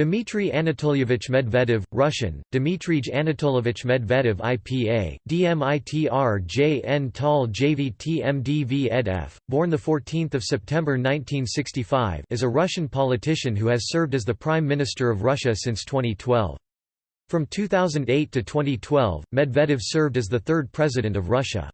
Dmitry Anatolyevich Medvedev, Russian, Dmitrij Anatolyevich Medvedev IPA, DMITR JN Tal JVT MDV born 14 September 1965 is a Russian politician who has served as the Prime Minister of Russia since 2012. From 2008 to 2012, Medvedev served as the third President of Russia.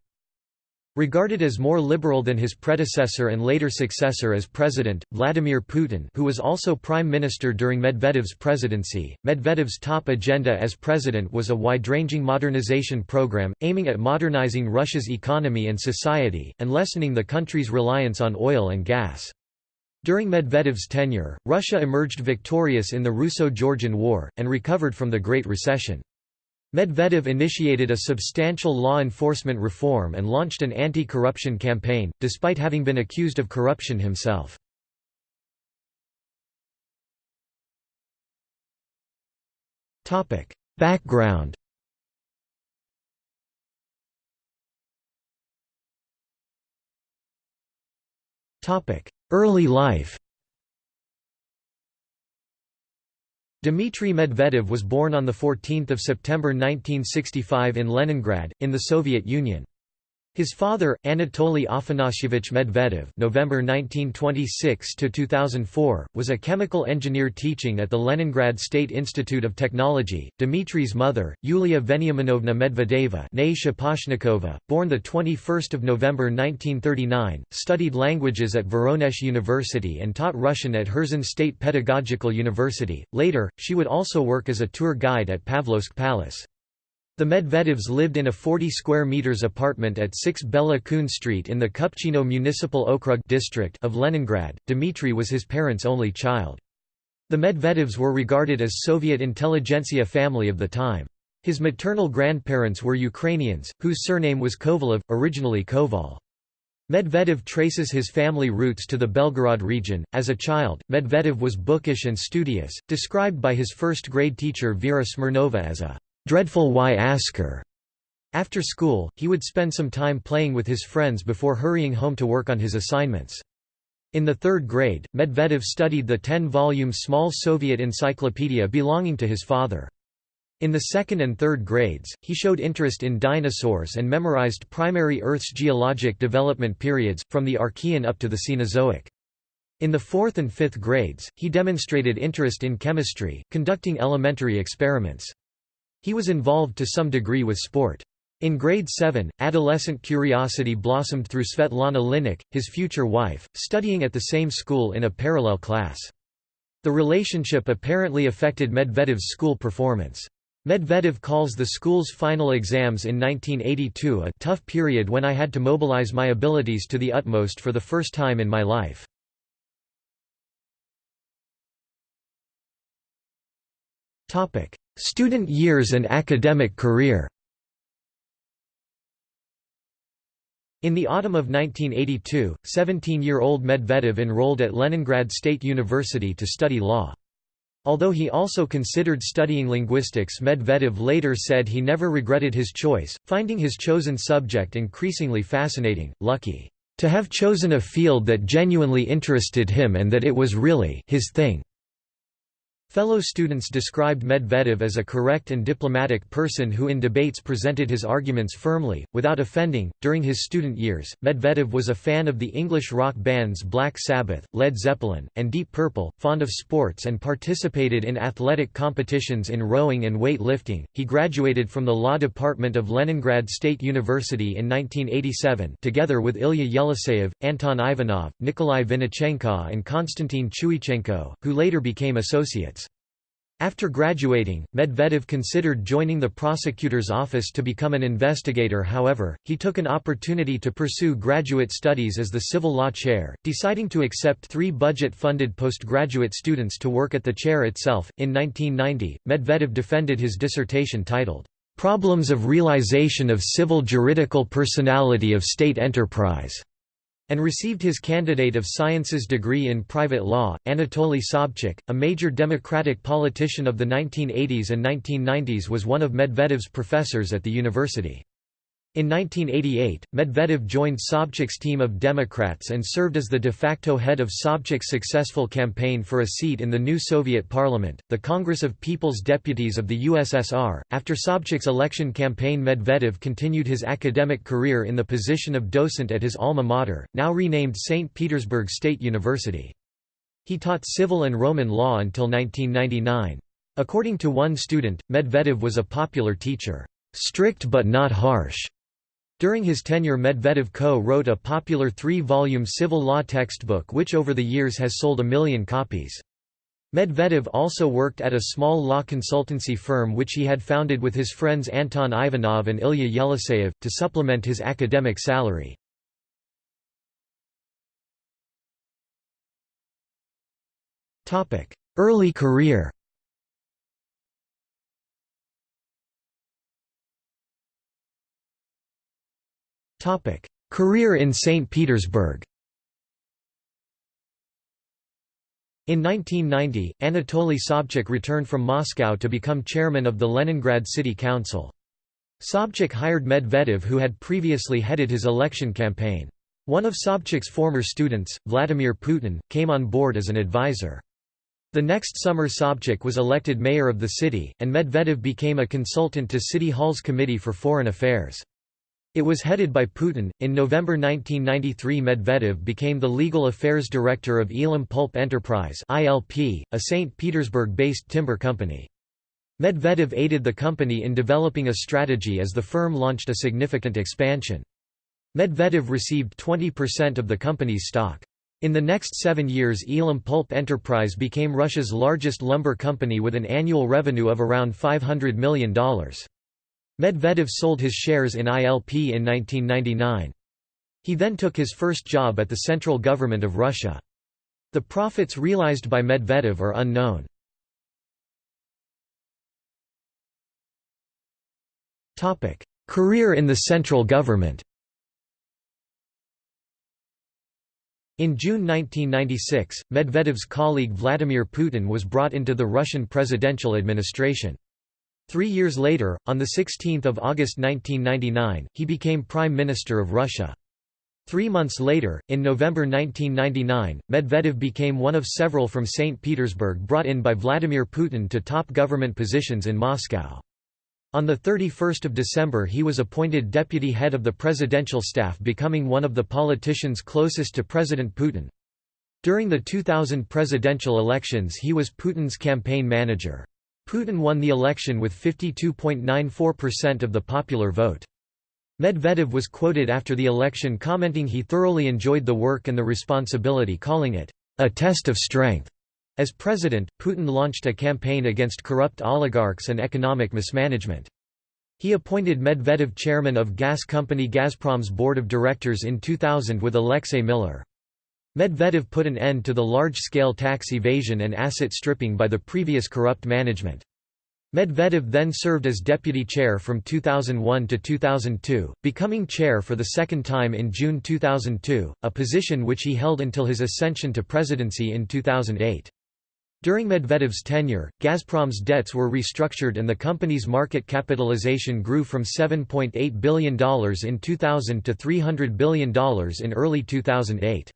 Regarded as more liberal than his predecessor and later successor as president, Vladimir Putin who was also prime minister during Medvedev's presidency, Medvedev's top agenda as president was a wide-ranging modernization program, aiming at modernizing Russia's economy and society, and lessening the country's reliance on oil and gas. During Medvedev's tenure, Russia emerged victorious in the Russo-Georgian War, and recovered from the Great Recession. Medvedev initiated a substantial law enforcement reform and launched an anti-corruption campaign, despite having been accused of corruption himself. Background Early life Dmitry Medvedev was born on 14 September 1965 in Leningrad, in the Soviet Union. His father, Anatoly Afanasyevich Medvedev (November 1926 to 2004), was a chemical engineer teaching at the Leningrad State Institute of Technology. Dmitry's mother, Yulia Veniaminovna Medvedeva born the 21st of November 1939, studied languages at Voronezh University and taught Russian at Herzen State Pedagogical University. Later, she would also work as a tour guide at Pavlovsk Palace. The Medvedevs lived in a 40 square meters apartment at 6 Bela Kun Street in the Kupchino Municipal Okrug district of Leningrad. Dmitry was his parents' only child. The Medvedevs were regarded as Soviet intelligentsia family of the time. His maternal grandparents were Ukrainians, whose surname was Kovalov, originally Koval. Medvedev traces his family roots to the Belgorod region. As a child, Medvedev was bookish and studious, described by his first grade teacher Vera Smirnova as a dreadful Y-asker. After school, he would spend some time playing with his friends before hurrying home to work on his assignments. In the third grade, Medvedev studied the 10-volume small Soviet encyclopedia belonging to his father. In the second and third grades, he showed interest in dinosaurs and memorized primary Earth's geologic development periods, from the Archean up to the Cenozoic. In the fourth and fifth grades, he demonstrated interest in chemistry, conducting elementary experiments. He was involved to some degree with sport. In grade 7, adolescent curiosity blossomed through Svetlana Linnik, his future wife, studying at the same school in a parallel class. The relationship apparently affected Medvedev's school performance. Medvedev calls the school's final exams in 1982 a tough period when I had to mobilize my abilities to the utmost for the first time in my life. Student years and academic career In the autumn of 1982, 17-year-old Medvedev enrolled at Leningrad State University to study law. Although he also considered studying linguistics Medvedev later said he never regretted his choice, finding his chosen subject increasingly fascinating, lucky, "...to have chosen a field that genuinely interested him and that it was really his thing." Fellow students described Medvedev as a correct and diplomatic person who in debates presented his arguments firmly, without offending. During his student years, Medvedev was a fan of the English rock bands Black Sabbath, Led Zeppelin, and Deep Purple, fond of sports and participated in athletic competitions in rowing and weight lifting. He graduated from the law department of Leningrad State University in 1987 together with Ilya Yeliseyev, Anton Ivanov, Nikolai Vinichenko and Konstantin Chuichenko, who later became associates. After graduating, Medvedev considered joining the prosecutor's office to become an investigator however, he took an opportunity to pursue graduate studies as the civil law chair, deciding to accept three budget-funded postgraduate students to work at the chair itself. In 1990, Medvedev defended his dissertation titled, "'Problems of Realization of Civil Juridical Personality of State Enterprise' and received his Candidate of Sciences degree in private law. Anatoly Sobchak, a major democratic politician of the 1980s and 1990s was one of Medvedev's professors at the university. In 1988, Medvedev joined Sobchak's team of Democrats and served as the de facto head of Sobchak's successful campaign for a seat in the new Soviet parliament, the Congress of People's Deputies of the USSR. After Sobchak's election campaign, Medvedev continued his academic career in the position of docent at his alma mater, now renamed St. Petersburg State University. He taught civil and Roman law until 1999. According to one student, Medvedev was a popular teacher, strict but not harsh during his tenure Medvedev co-wrote a popular three-volume civil law textbook which over the years has sold a million copies. Medvedev also worked at a small law consultancy firm which he had founded with his friends Anton Ivanov and Ilya Yeliseyev, to supplement his academic salary. Early career Career in St. Petersburg In 1990, Anatoly Sobchak returned from Moscow to become chairman of the Leningrad City Council. Sobchak hired Medvedev who had previously headed his election campaign. One of Sobchak's former students, Vladimir Putin, came on board as an advisor. The next summer Sobchak was elected mayor of the city, and Medvedev became a consultant to City Hall's Committee for Foreign Affairs. It was headed by Putin. In November 1993, Medvedev became the legal affairs director of Ilim Pulp Enterprise (ILP), a St. Petersburg-based timber company. Medvedev aided the company in developing a strategy as the firm launched a significant expansion. Medvedev received 20% of the company's stock. In the next seven years Ilim Pulp Enterprise became Russia's largest lumber company with an annual revenue of around $500 million. Medvedev sold his shares in ILP in 1999. He then took his first job at the central government of Russia. The profits realized by Medvedev are unknown. Career in the central government In June 1996, Medvedev's colleague Vladimir Putin was brought into the Russian presidential administration. Three years later, on 16 August 1999, he became Prime Minister of Russia. Three months later, in November 1999, Medvedev became one of several from St. Petersburg brought in by Vladimir Putin to top government positions in Moscow. On 31 December he was appointed deputy head of the presidential staff becoming one of the politicians closest to President Putin. During the 2000 presidential elections he was Putin's campaign manager. Putin won the election with 52.94% of the popular vote. Medvedev was quoted after the election commenting he thoroughly enjoyed the work and the responsibility calling it, "...a test of strength." As president, Putin launched a campaign against corrupt oligarchs and economic mismanagement. He appointed Medvedev chairman of gas company Gazprom's board of directors in 2000 with Alexei Miller. Medvedev put an end to the large-scale tax evasion and asset stripping by the previous corrupt management. Medvedev then served as deputy chair from 2001 to 2002, becoming chair for the second time in June 2002, a position which he held until his ascension to presidency in 2008. During Medvedev's tenure, Gazprom's debts were restructured and the company's market capitalization grew from $7.8 billion in 2000 to $300 billion in early 2008.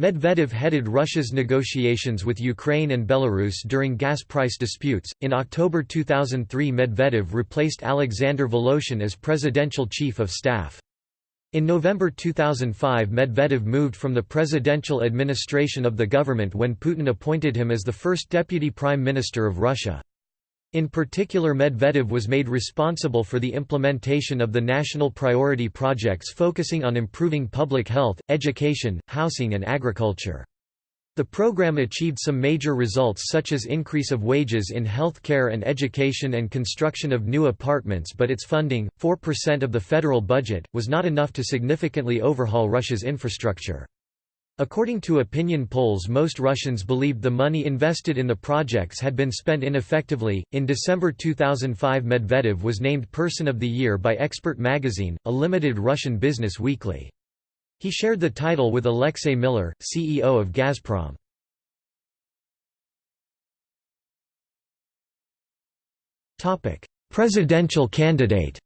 Medvedev headed Russia's negotiations with Ukraine and Belarus during gas price disputes. In October 2003, Medvedev replaced Alexander Voloshin as presidential chief of staff. In November 2005, Medvedev moved from the presidential administration of the government when Putin appointed him as the first deputy prime minister of Russia. In particular Medvedev was made responsible for the implementation of the national priority projects focusing on improving public health, education, housing and agriculture. The program achieved some major results such as increase of wages in health care and education and construction of new apartments but its funding, 4% of the federal budget, was not enough to significantly overhaul Russia's infrastructure. According to opinion polls, most Russians believed the money invested in the projects had been spent ineffectively. In December 2005, Medvedev was named Person of the Year by Expert magazine, a limited Russian business weekly. He shared the title with Alexei Miller, CEO of Gazprom. Topic: Presidential candidate.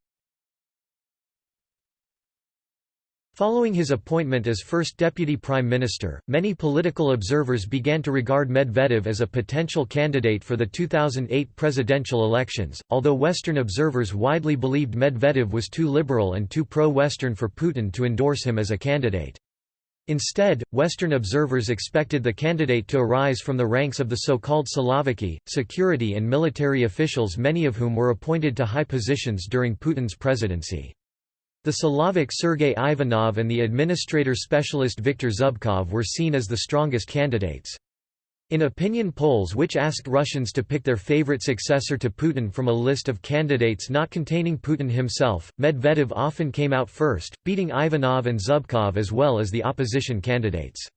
Following his appointment as first deputy prime minister, many political observers began to regard Medvedev as a potential candidate for the 2008 presidential elections, although Western observers widely believed Medvedev was too liberal and too pro-Western for Putin to endorse him as a candidate. Instead, Western observers expected the candidate to arise from the ranks of the so-called Siloviki, security and military officials many of whom were appointed to high positions during Putin's presidency. The Silovik Sergei Ivanov and the administrator specialist Viktor Zubkov were seen as the strongest candidates. In opinion polls which asked Russians to pick their favorite successor to Putin from a list of candidates not containing Putin himself, Medvedev often came out first, beating Ivanov and Zubkov as well as the opposition candidates.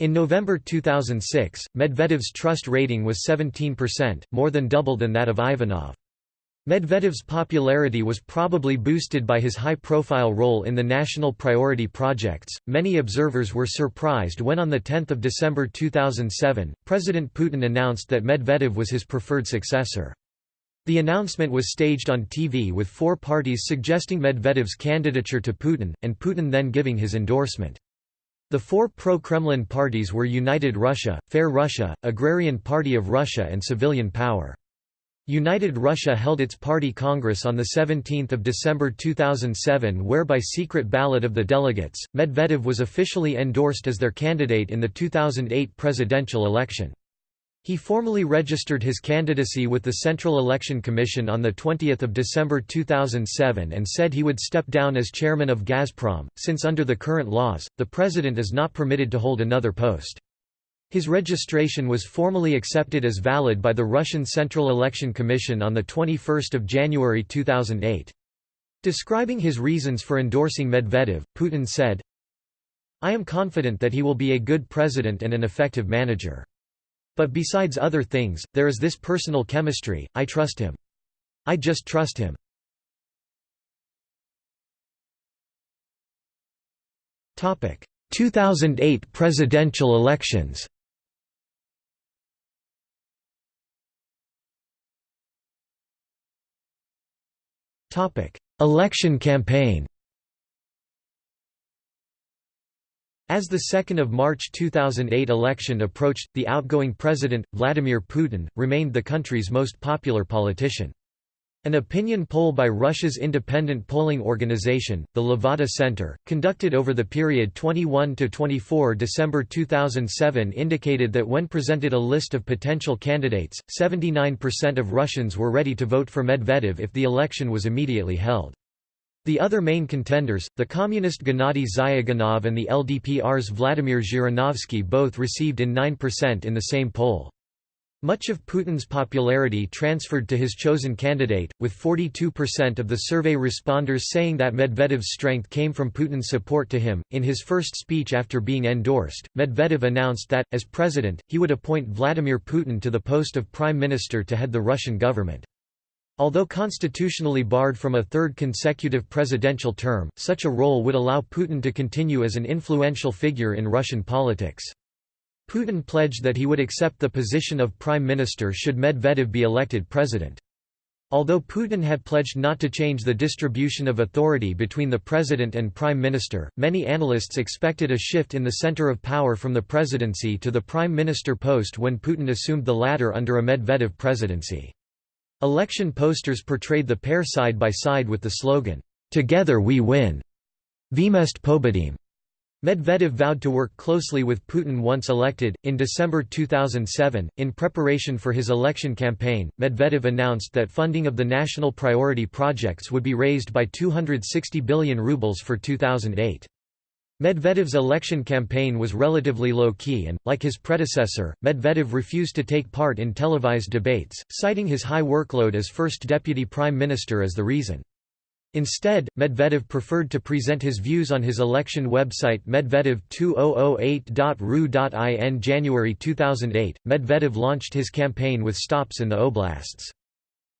In November 2006, Medvedev's trust rating was 17%, more than double than that of Ivanov. Medvedev's popularity was probably boosted by his high-profile role in the national priority projects. Many observers were surprised when on the 10th of December 2007, President Putin announced that Medvedev was his preferred successor. The announcement was staged on TV with four parties suggesting Medvedev's candidature to Putin, and Putin then giving his endorsement. The four pro-Kremlin parties were United Russia, Fair Russia, Agrarian Party of Russia and Civilian Power. United Russia held its party congress on 17 December 2007 where by secret ballot of the delegates, Medvedev was officially endorsed as their candidate in the 2008 presidential election. He formally registered his candidacy with the Central Election Commission on 20 December 2007 and said he would step down as chairman of Gazprom, since under the current laws, the president is not permitted to hold another post. His registration was formally accepted as valid by the Russian Central Election Commission on 21 January 2008. Describing his reasons for endorsing Medvedev, Putin said, I am confident that he will be a good president and an effective manager. But besides other things, there is this personal chemistry, I trust him. I just trust him. Topic: 2008 presidential elections. Election campaign As the 2 March 2008 election approached, the outgoing president, Vladimir Putin, remained the country's most popular politician. An opinion poll by Russia's independent polling organization, the Levada Center, conducted over the period 21–24 December 2007 indicated that when presented a list of potential candidates, 79% of Russians were ready to vote for Medvedev if the election was immediately held. The other main contenders, the communist Gennady Zyuganov and the LDPR's Vladimir Zhirinovsky both received in 9% in the same poll. Much of Putin's popularity transferred to his chosen candidate, with 42% of the survey responders saying that Medvedev's strength came from Putin's support to him. In his first speech after being endorsed, Medvedev announced that, as president, he would appoint Vladimir Putin to the post of prime minister to head the Russian government. Although constitutionally barred from a third consecutive presidential term, such a role would allow Putin to continue as an influential figure in Russian politics. Putin pledged that he would accept the position of prime minister should Medvedev be elected president. Although Putin had pledged not to change the distribution of authority between the president and prime minister, many analysts expected a shift in the center of power from the presidency to the prime minister post when Putin assumed the latter under a Medvedev presidency. Election posters portrayed the pair side by side with the slogan, "'Together we win' Vmeste Pobedim. Medvedev vowed to work closely with Putin once elected. In December 2007, in preparation for his election campaign, Medvedev announced that funding of the national priority projects would be raised by 260 billion rubles for 2008. Medvedev's election campaign was relatively low-key and, like his predecessor, Medvedev refused to take part in televised debates, citing his high workload as first deputy prime minister as the reason. Instead, Medvedev preferred to present his views on his election website medvedev2008.ru.in January 2008, Medvedev launched his campaign with stops in the oblasts.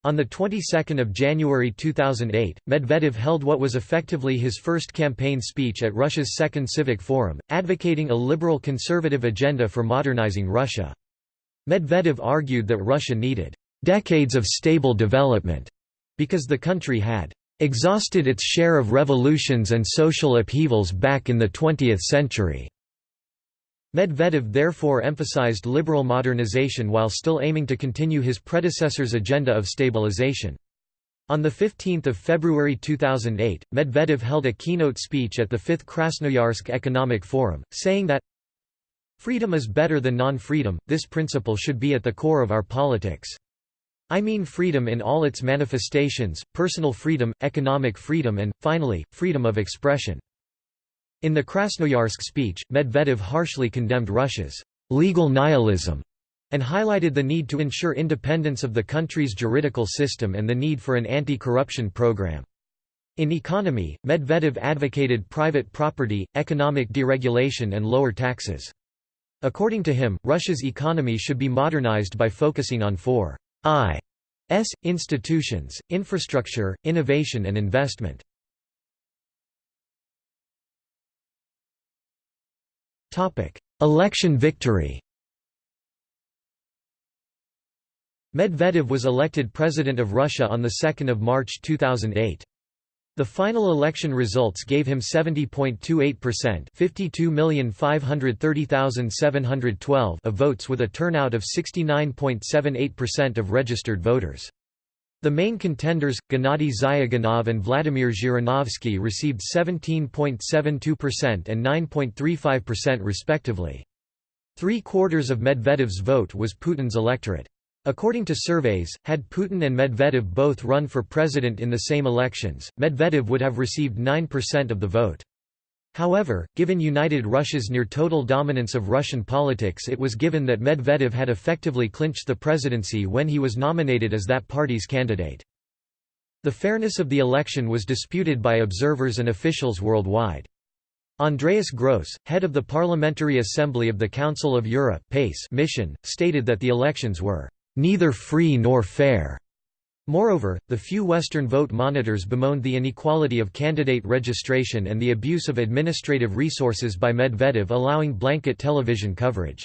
On the 22nd of January 2008, Medvedev held what was effectively his first campaign speech at Russia's Second Civic Forum, advocating a liberal conservative agenda for modernizing Russia. Medvedev argued that Russia needed decades of stable development because the country had exhausted its share of revolutions and social upheavals back in the 20th century. Medvedev therefore emphasized liberal modernization while still aiming to continue his predecessor's agenda of stabilization. On 15 February 2008, Medvedev held a keynote speech at the 5th Krasnoyarsk Economic Forum, saying that, Freedom is better than non-freedom, this principle should be at the core of our politics. I mean freedom in all its manifestations, personal freedom, economic freedom and, finally, freedom of expression. In the Krasnoyarsk speech, Medvedev harshly condemned Russia's legal nihilism and highlighted the need to ensure independence of the country's juridical system and the need for an anti-corruption program. In economy, Medvedev advocated private property, economic deregulation and lower taxes. According to him, Russia's economy should be modernized by focusing on four I's institutions, infrastructure, innovation and investment. Election victory Medvedev was elected President of Russia on 2 March 2008. The final election results gave him 70.28% 52,530,712 of votes with a turnout of 69.78% of registered voters. The main contenders, Gennady Zyuganov and Vladimir Zhirinovsky received 17.72% and 9.35% respectively. Three-quarters of Medvedev's vote was Putin's electorate. According to surveys, had Putin and Medvedev both run for president in the same elections, Medvedev would have received 9% of the vote. However, given United Russia's near-total dominance of Russian politics it was given that Medvedev had effectively clinched the presidency when he was nominated as that party's candidate. The fairness of the election was disputed by observers and officials worldwide. Andreas Gross, head of the Parliamentary Assembly of the Council of Europe mission, stated that the elections were "...neither free nor fair." Moreover, the few Western vote monitors bemoaned the inequality of candidate registration and the abuse of administrative resources by Medvedev allowing blanket television coverage.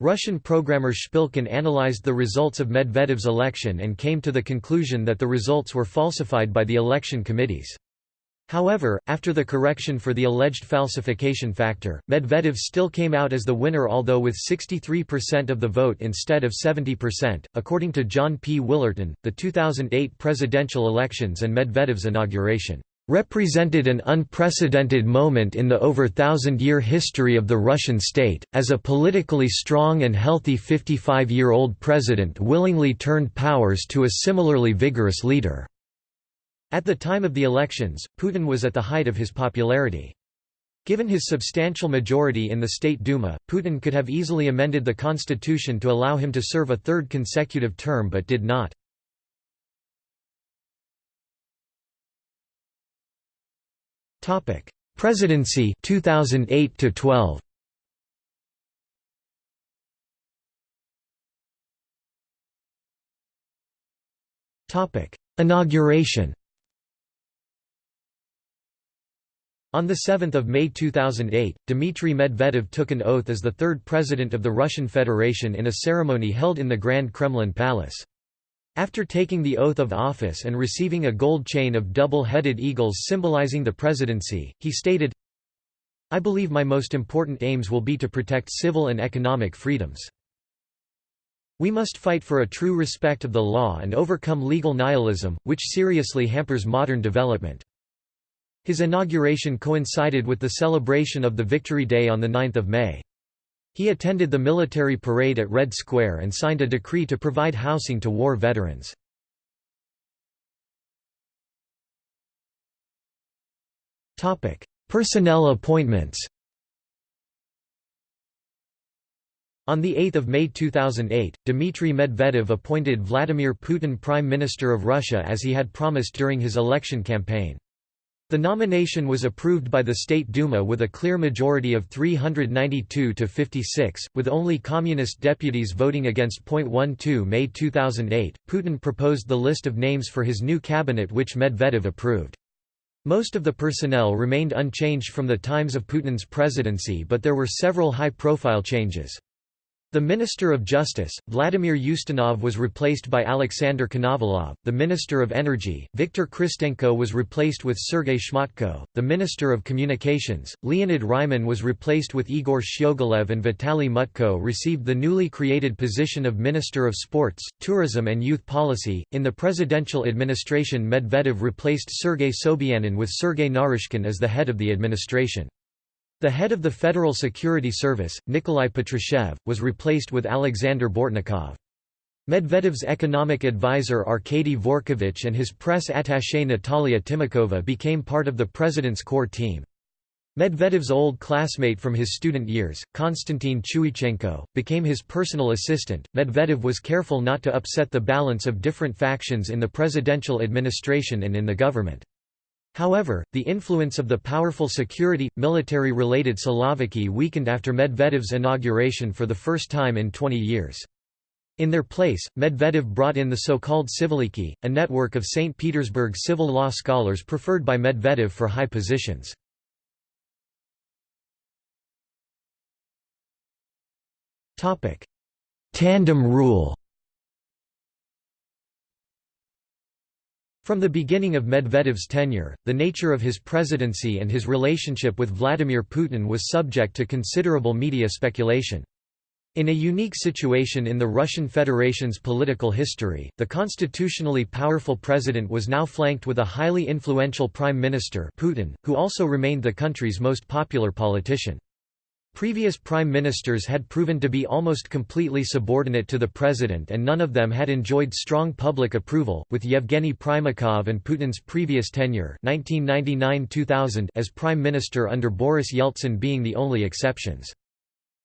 Russian programmer Shpilkin analyzed the results of Medvedev's election and came to the conclusion that the results were falsified by the election committees. However, after the correction for the alleged falsification factor, Medvedev still came out as the winner although with 63% of the vote instead of 70%. According to John P. Willerton, the 2008 presidential elections and Medvedev's inauguration represented an unprecedented moment in the over thousand-year history of the Russian state, as a politically strong and healthy 55-year-old president willingly turned powers to a similarly vigorous leader. At the time of the elections, Putin was at the height of his popularity. Given his substantial majority in the State Duma, Putin could have easily amended the constitution to allow him to serve a third consecutive term but did not. Presidency 2008 to 12 Topic Inauguration On 7 May 2008, Dmitry Medvedev took an oath as the third president of the Russian Federation in a ceremony held in the Grand Kremlin Palace. After taking the oath of office and receiving a gold chain of double-headed eagles symbolizing the presidency, he stated, I believe my most important aims will be to protect civil and economic freedoms. We must fight for a true respect of the law and overcome legal nihilism, which seriously hampers modern development. His inauguration coincided with the celebration of the Victory Day on 9 May. He attended the military parade at Red Square and signed a decree to provide housing to war veterans. Personnel appointments On 8 May 2008, Dmitry Medvedev appointed Vladimir Putin Prime Minister of Russia as he had promised during his election campaign. The nomination was approved by the State Duma with a clear majority of 392 to 56, with only communist deputies voting against. 12 May 2008, Putin proposed the list of names for his new cabinet which Medvedev approved. Most of the personnel remained unchanged from the times of Putin's presidency but there were several high-profile changes. The Minister of Justice, Vladimir Ustinov was replaced by Alexander Konovalov, the Minister of Energy, Viktor Khristenko was replaced with Sergei Shmatko, the Minister of Communications, Leonid Reiman was replaced with Igor Shchegolev and Vitaly Mutko received the newly created position of Minister of Sports, Tourism and Youth Policy. In the presidential administration Medvedev replaced Sergei Sobyanin with Sergei Naryshkin as the head of the administration. The head of the Federal Security Service, Nikolai Patrushev, was replaced with Alexander Bortnikov. Medvedev's economic advisor Arkady Dvorkovich and his press attaché Natalia Timakova became part of the president's core team. Medvedev's old classmate from his student years, Konstantin Chuichenko, became his personal assistant. Medvedev was careful not to upset the balance of different factions in the presidential administration and in the government. However, the influence of the powerful security, military-related Siloviki weakened after Medvedev's inauguration for the first time in 20 years. In their place, Medvedev brought in the so-called Civiliki, a network of St. Petersburg civil law scholars preferred by Medvedev for high positions. Tandem rule From the beginning of Medvedev's tenure, the nature of his presidency and his relationship with Vladimir Putin was subject to considerable media speculation. In a unique situation in the Russian Federation's political history, the constitutionally powerful president was now flanked with a highly influential prime minister Putin, who also remained the country's most popular politician. Previous prime ministers had proven to be almost completely subordinate to the president and none of them had enjoyed strong public approval, with Yevgeny Primakov and Putin's previous tenure 1999 as prime minister under Boris Yeltsin being the only exceptions.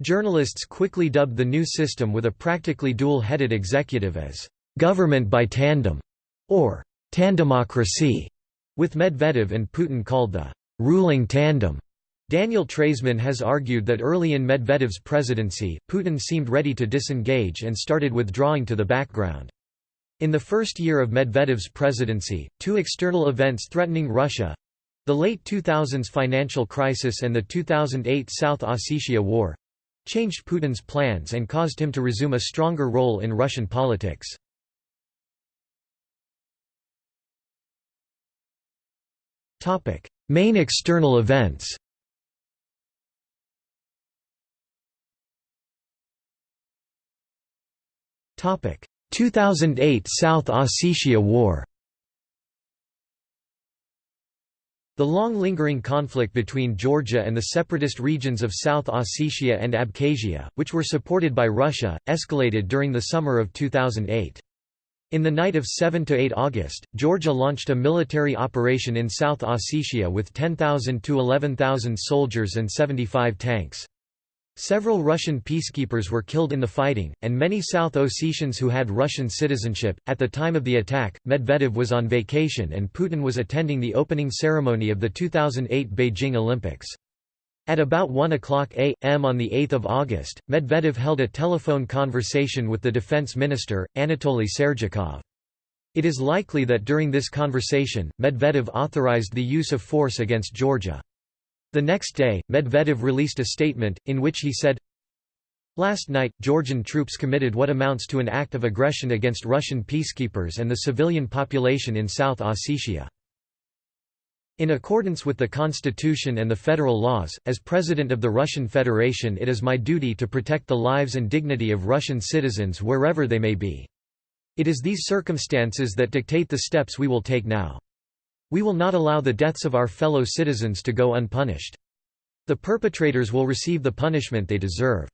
Journalists quickly dubbed the new system with a practically dual-headed executive as «government by tandem» or «tandemocracy», with Medvedev and Putin called the «ruling tandem». Daniel Treisman has argued that early in Medvedev's presidency, Putin seemed ready to disengage and started withdrawing to the background. In the first year of Medvedev's presidency, two external events threatening Russia—the late 2000s financial crisis and the 2008 South Ossetia War—changed Putin's plans and caused him to resume a stronger role in Russian politics. Main external events 2008 South Ossetia War The long-lingering conflict between Georgia and the separatist regions of South Ossetia and Abkhazia, which were supported by Russia, escalated during the summer of 2008. In the night of 7–8 August, Georgia launched a military operation in South Ossetia with 10,000 to 11,000 soldiers and 75 tanks. Several Russian peacekeepers were killed in the fighting, and many South Ossetians who had Russian citizenship. At the time of the attack, Medvedev was on vacation and Putin was attending the opening ceremony of the 2008 Beijing Olympics. At about 1 o'clock a.m. on 8 August, Medvedev held a telephone conversation with the defense minister, Anatoly Serdyukov. It is likely that during this conversation, Medvedev authorized the use of force against Georgia. The next day, Medvedev released a statement, in which he said, Last night, Georgian troops committed what amounts to an act of aggression against Russian peacekeepers and the civilian population in South Ossetia. In accordance with the constitution and the federal laws, as President of the Russian Federation it is my duty to protect the lives and dignity of Russian citizens wherever they may be. It is these circumstances that dictate the steps we will take now. We will not allow the deaths of our fellow citizens to go unpunished. The perpetrators will receive the punishment they deserve.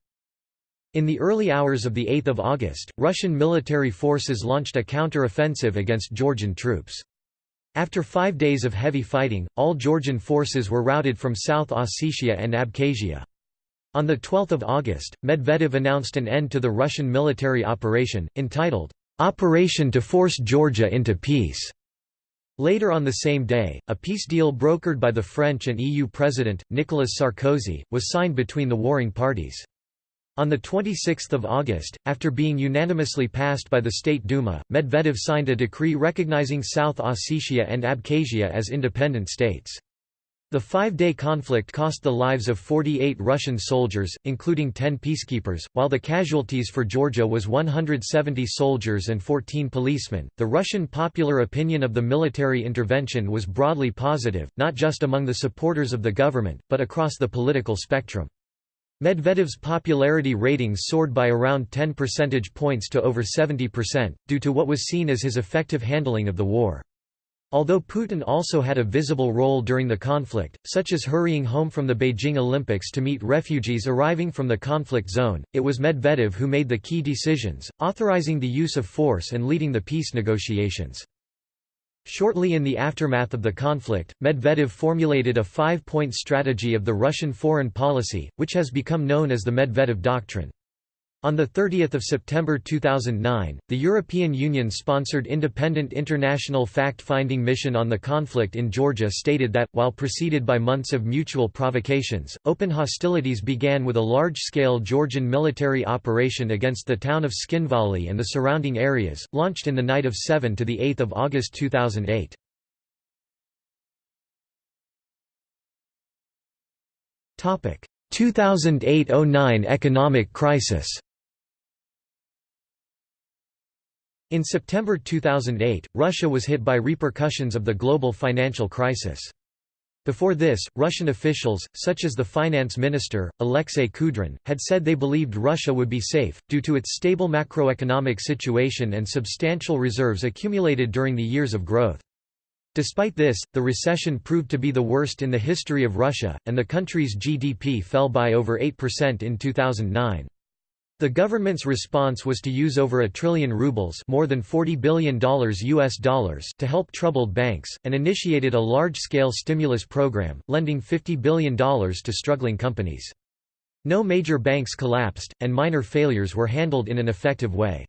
In the early hours of 8 August, Russian military forces launched a counter-offensive against Georgian troops. After five days of heavy fighting, all Georgian forces were routed from South Ossetia and Abkhazia. On 12 August, Medvedev announced an end to the Russian military operation, entitled, "'Operation to Force Georgia into Peace' Later on the same day, a peace deal brokered by the French and EU President, Nicolas Sarkozy, was signed between the warring parties. On 26 August, after being unanimously passed by the State Duma, Medvedev signed a decree recognizing South Ossetia and Abkhazia as independent states. The five-day conflict cost the lives of 48 Russian soldiers, including 10 peacekeepers, while the casualties for Georgia was 170 soldiers and 14 policemen. The Russian popular opinion of the military intervention was broadly positive, not just among the supporters of the government, but across the political spectrum. Medvedev's popularity ratings soared by around 10 percentage points to over 70%, due to what was seen as his effective handling of the war. Although Putin also had a visible role during the conflict, such as hurrying home from the Beijing Olympics to meet refugees arriving from the conflict zone, it was Medvedev who made the key decisions, authorizing the use of force and leading the peace negotiations. Shortly in the aftermath of the conflict, Medvedev formulated a five-point strategy of the Russian foreign policy, which has become known as the Medvedev Doctrine. On 30 September 2009, the European Union-sponsored independent international fact-finding mission on the conflict in Georgia stated that, while preceded by months of mutual provocations, open hostilities began with a large-scale Georgian military operation against the town of Tskhinvali and the surrounding areas, launched in the night of 7 to 8 August 2008. 2008–09 economic crisis In September 2008, Russia was hit by repercussions of the global financial crisis. Before this, Russian officials, such as the finance minister, Alexei Kudrin, had said they believed Russia would be safe, due to its stable macroeconomic situation and substantial reserves accumulated during the years of growth. Despite this, the recession proved to be the worst in the history of Russia, and the country's GDP fell by over 8% in 2009. The government's response was to use over a trillion rubles more than $40 billion US dollars to help troubled banks, and initiated a large-scale stimulus program, lending $50 billion to struggling companies. No major banks collapsed, and minor failures were handled in an effective way.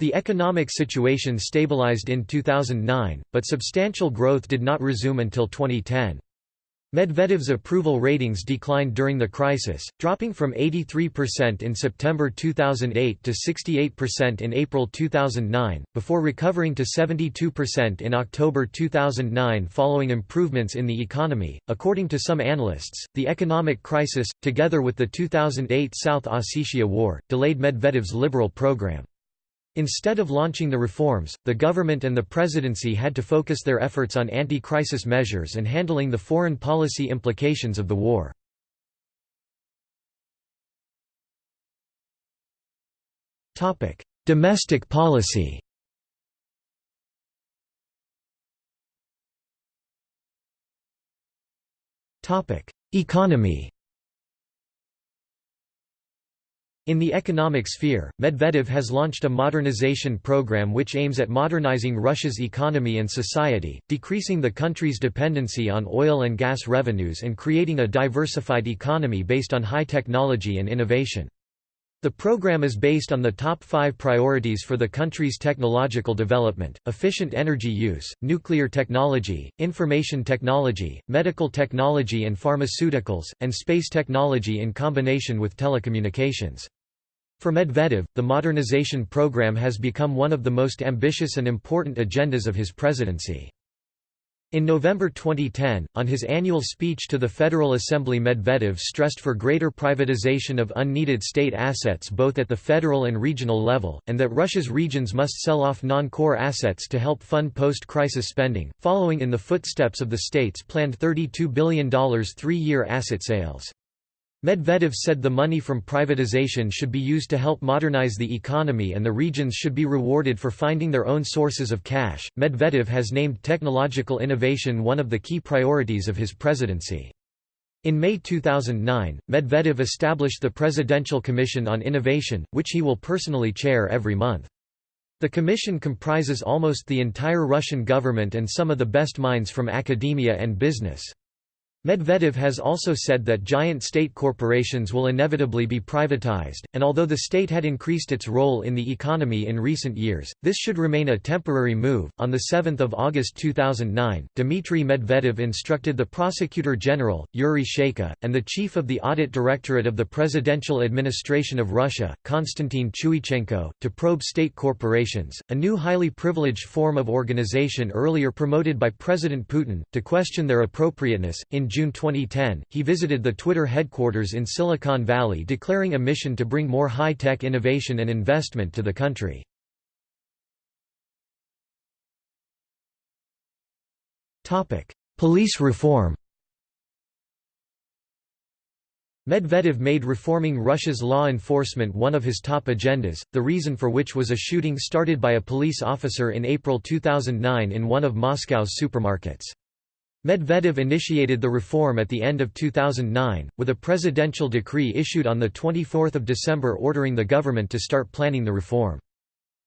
The economic situation stabilized in 2009, but substantial growth did not resume until 2010. Medvedev's approval ratings declined during the crisis, dropping from 83% in September 2008 to 68% in April 2009, before recovering to 72% in October 2009 following improvements in the economy. According to some analysts, the economic crisis, together with the 2008 South Ossetia War, delayed Medvedev's liberal program. Instead of launching the reforms, the government and the presidency had to focus their efforts on anti-crisis measures and handling the foreign policy implications of the war. Domestic policy Economy in the economic sphere, Medvedev has launched a modernization program which aims at modernizing Russia's economy and society, decreasing the country's dependency on oil and gas revenues and creating a diversified economy based on high technology and innovation. The program is based on the top five priorities for the country's technological development, efficient energy use, nuclear technology, information technology, medical technology and pharmaceuticals, and space technology in combination with telecommunications. For Medvedev, the modernization program has become one of the most ambitious and important agendas of his presidency. In November 2010, on his annual speech to the Federal Assembly Medvedev stressed for greater privatization of unneeded state assets both at the federal and regional level, and that Russia's regions must sell off non-core assets to help fund post-crisis spending, following in the footsteps of the state's planned $32 billion three-year asset sales. Medvedev said the money from privatization should be used to help modernize the economy and the regions should be rewarded for finding their own sources of cash. Medvedev has named technological innovation one of the key priorities of his presidency. In May 2009, Medvedev established the Presidential Commission on Innovation, which he will personally chair every month. The commission comprises almost the entire Russian government and some of the best minds from academia and business. Medvedev has also said that giant state corporations will inevitably be privatized, and although the state had increased its role in the economy in recent years, this should remain a temporary move. On 7 August 2009, Dmitry Medvedev instructed the Prosecutor General, Yuri Chaika, and the Chief of the Audit Directorate of the Presidential Administration of Russia, Konstantin Chuichenko, to probe state corporations, a new highly privileged form of organization earlier promoted by President Putin, to question their appropriateness. In June 2010, he visited the Twitter headquarters in Silicon Valley declaring a mission to bring more high-tech innovation and investment to the country. Police reform Medvedev made reforming Russia's law enforcement one of his top agendas, the reason for which was a shooting started by a police officer in April 2009 in one of Moscow's supermarkets. Medvedev initiated the reform at the end of 2009, with a presidential decree issued on 24 December ordering the government to start planning the reform.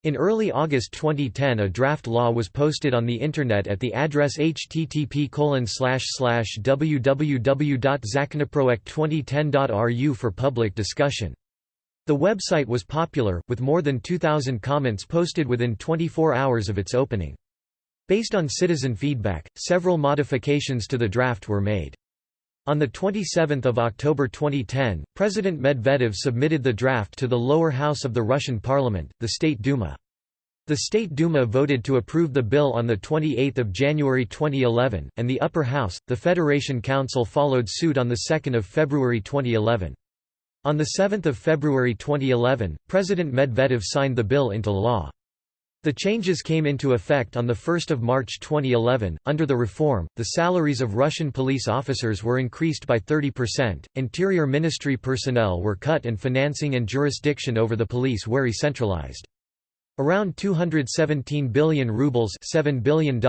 In early August 2010 a draft law was posted on the Internet at the address http www.zakonoproekt2010.ru for public discussion. The website was popular, with more than 2,000 comments posted within 24 hours of its opening. Based on citizen feedback, several modifications to the draft were made. On 27 October 2010, President Medvedev submitted the draft to the lower house of the Russian parliament, the State Duma. The State Duma voted to approve the bill on 28 January 2011, and the upper house, the Federation Council followed suit on 2 February 2011. On 7 February 2011, President Medvedev signed the bill into law. The changes came into effect on 1 March 2011. Under the reform, the salaries of Russian police officers were increased by 30%, Interior Ministry personnel were cut and financing and jurisdiction over the police were centralized. Around 217 billion rubles $7 billion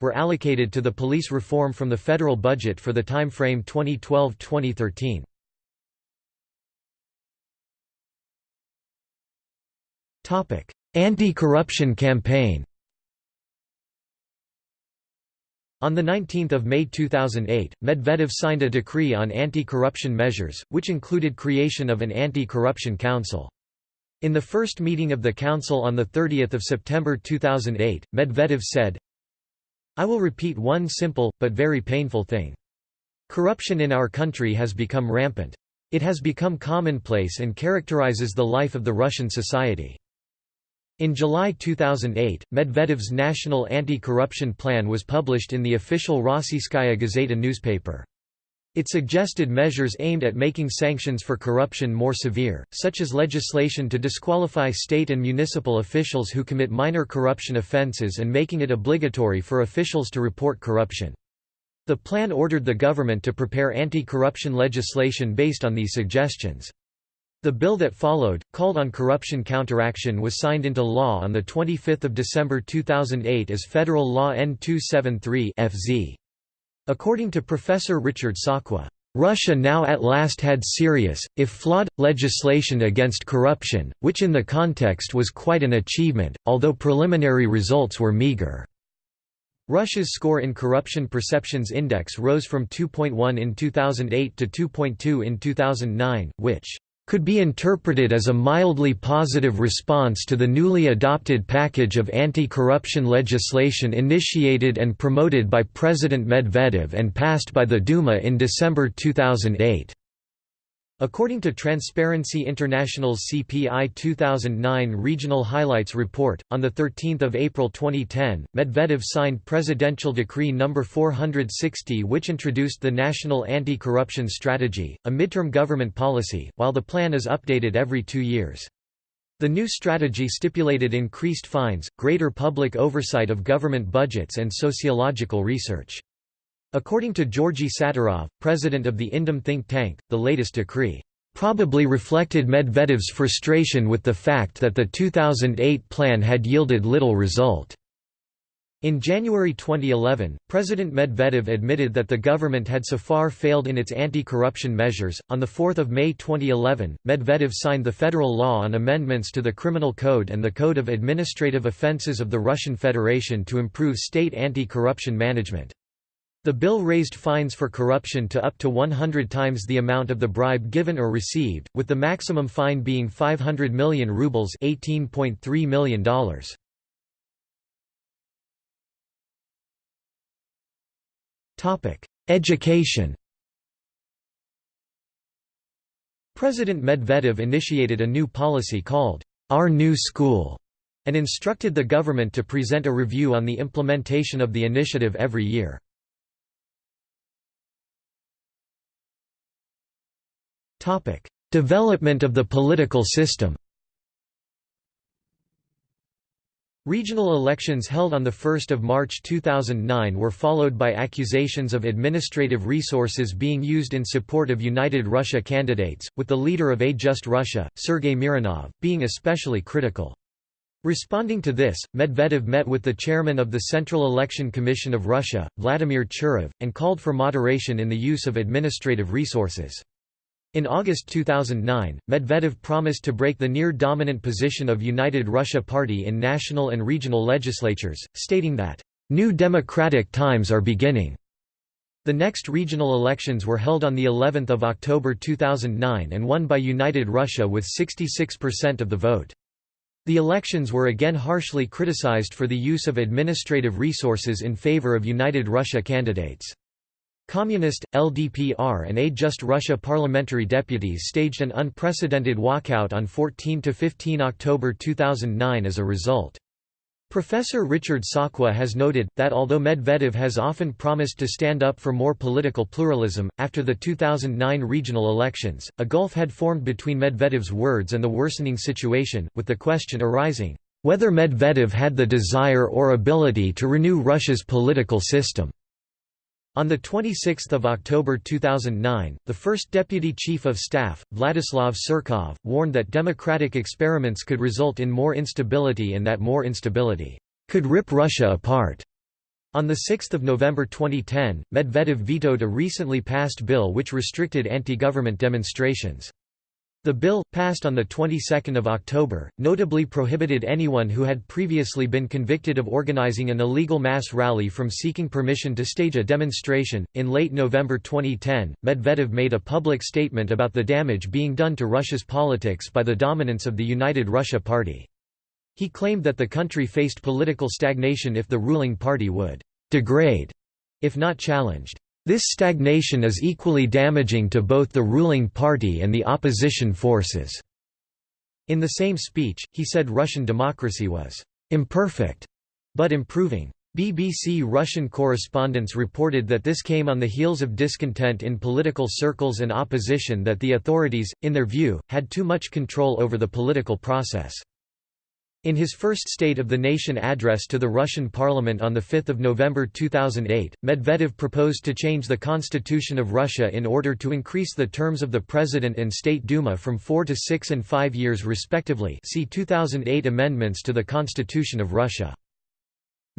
were allocated to the police reform from the federal budget for the time frame 2012-2013. Anti-corruption campaign On 19 May 2008, Medvedev signed a decree on anti-corruption measures, which included creation of an anti-corruption council. In the first meeting of the council on 30 September 2008, Medvedev said, I will repeat one simple, but very painful thing. Corruption in our country has become rampant. It has become commonplace and characterizes the life of the Russian society. In July 2008, Medvedev's National Anti-Corruption Plan was published in the official Rossiyskaya Gazeta newspaper. It suggested measures aimed at making sanctions for corruption more severe, such as legislation to disqualify state and municipal officials who commit minor corruption offences and making it obligatory for officials to report corruption. The plan ordered the government to prepare anti-corruption legislation based on these suggestions. The bill that followed, called on corruption counteraction was signed into law on 25 December 2008 as Federal Law N273 FZ. According to Professor Richard Sakwa, Russia now at last had serious, if flawed, legislation against corruption, which in the context was quite an achievement, although preliminary results were meager. Russia's score in Corruption Perceptions Index rose from 2.1 in 2008 to 2.2 in 2009, which could be interpreted as a mildly positive response to the newly adopted package of anti-corruption legislation initiated and promoted by President Medvedev and passed by the Duma in December 2008. According to Transparency International's CPI 2009 Regional Highlights report, on 13 April 2010, Medvedev signed Presidential Decree No. 460 which introduced the National Anti-Corruption Strategy, a midterm government policy, while the plan is updated every two years. The new strategy stipulated increased fines, greater public oversight of government budgets and sociological research. According to Georgy Satarov, president of the Indem think tank, the latest decree probably reflected Medvedev's frustration with the fact that the 2008 plan had yielded little result. In January 2011, President Medvedev admitted that the government had so far failed in its anti-corruption measures. On the 4th of May 2011, Medvedev signed the federal law on amendments to the Criminal Code and the Code of Administrative Offenses of the Russian Federation to improve state anti-corruption management. The bill raised fines for corruption to up to 100 times the amount of the bribe given or received, with the maximum fine being 500 million rubles $18.3 million. Education President Medvedev initiated a new policy called, Our New School, and instructed the government to present a review on the implementation of the initiative every year. Development of the political system Regional elections held on 1 March 2009 were followed by accusations of administrative resources being used in support of United Russia candidates, with the leader of A Just Russia, Sergei Mironov, being especially critical. Responding to this, Medvedev met with the chairman of the Central Election Commission of Russia, Vladimir Churov, and called for moderation in the use of administrative resources. In August 2009, Medvedev promised to break the near-dominant position of United Russia Party in national and regional legislatures, stating that, "...new democratic times are beginning." The next regional elections were held on of October 2009 and won by United Russia with 66% of the vote. The elections were again harshly criticized for the use of administrative resources in favor of United Russia candidates. Communist, LDPR and A Just Russia parliamentary deputies staged an unprecedented walkout on 14–15 October 2009 as a result. Professor Richard Sakwa has noted, that although Medvedev has often promised to stand up for more political pluralism, after the 2009 regional elections, a gulf had formed between Medvedev's words and the worsening situation, with the question arising, whether Medvedev had the desire or ability to renew Russia's political system. On 26 October 2009, the first Deputy Chief of Staff, Vladislav Surkov, warned that democratic experiments could result in more instability and that more instability could rip Russia apart. On 6 November 2010, Medvedev vetoed a recently passed bill which restricted anti-government demonstrations. The bill, passed on the 22nd of October, notably prohibited anyone who had previously been convicted of organizing an illegal mass rally from seeking permission to stage a demonstration. In late November 2010, Medvedev made a public statement about the damage being done to Russia's politics by the dominance of the United Russia Party. He claimed that the country faced political stagnation if the ruling party would degrade if not challenged. This stagnation is equally damaging to both the ruling party and the opposition forces." In the same speech, he said Russian democracy was «imperfect», but improving. BBC Russian correspondents reported that this came on the heels of discontent in political circles and opposition that the authorities, in their view, had too much control over the political process. In his first State of the Nation address to the Russian parliament on 5 November 2008, Medvedev proposed to change the constitution of Russia in order to increase the terms of the President and State Duma from four to six and five years respectively see 2008 amendments to the Constitution of Russia.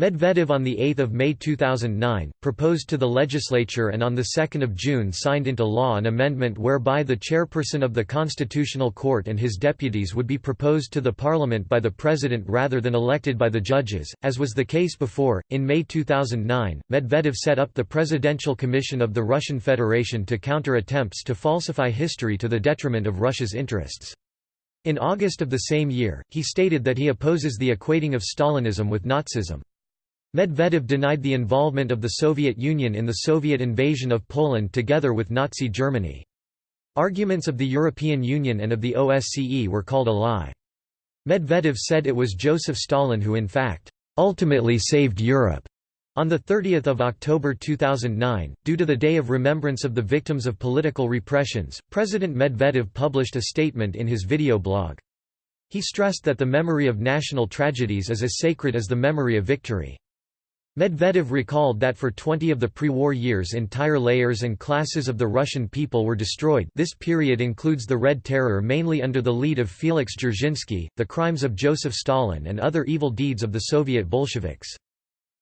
Medvedev on 8 May 2009, proposed to the legislature and on 2 June signed into law an amendment whereby the chairperson of the Constitutional Court and his deputies would be proposed to the parliament by the president rather than elected by the judges, as was the case before. In May 2009, Medvedev set up the Presidential Commission of the Russian Federation to counter attempts to falsify history to the detriment of Russia's interests. In August of the same year, he stated that he opposes the equating of Stalinism with Nazism. Medvedev denied the involvement of the Soviet Union in the Soviet invasion of Poland together with Nazi Germany. Arguments of the European Union and of the OSCE were called a lie. Medvedev said it was Joseph Stalin who in fact, "...ultimately saved Europe." On 30 October 2009, due to the Day of Remembrance of the Victims of Political Repressions, President Medvedev published a statement in his video blog. He stressed that the memory of national tragedies is as sacred as the memory of victory. Medvedev recalled that for 20 of the pre-war years entire layers and classes of the Russian people were destroyed this period includes the Red Terror mainly under the lead of Felix Dzerzhinsky, the crimes of Joseph Stalin and other evil deeds of the Soviet Bolsheviks.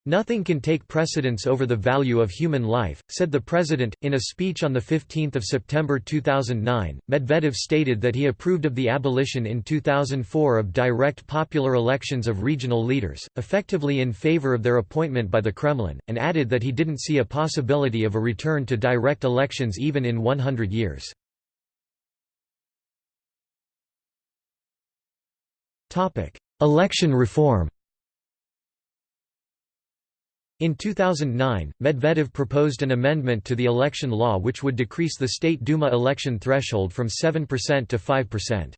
Nothing can take precedence over the value of human life, said the president. In a speech on 15 September 2009, Medvedev stated that he approved of the abolition in 2004 of direct popular elections of regional leaders, effectively in favor of their appointment by the Kremlin, and added that he didn't see a possibility of a return to direct elections even in 100 years. Election reform in 2009, Medvedev proposed an amendment to the election law which would decrease the State Duma election threshold from 7% to 5%.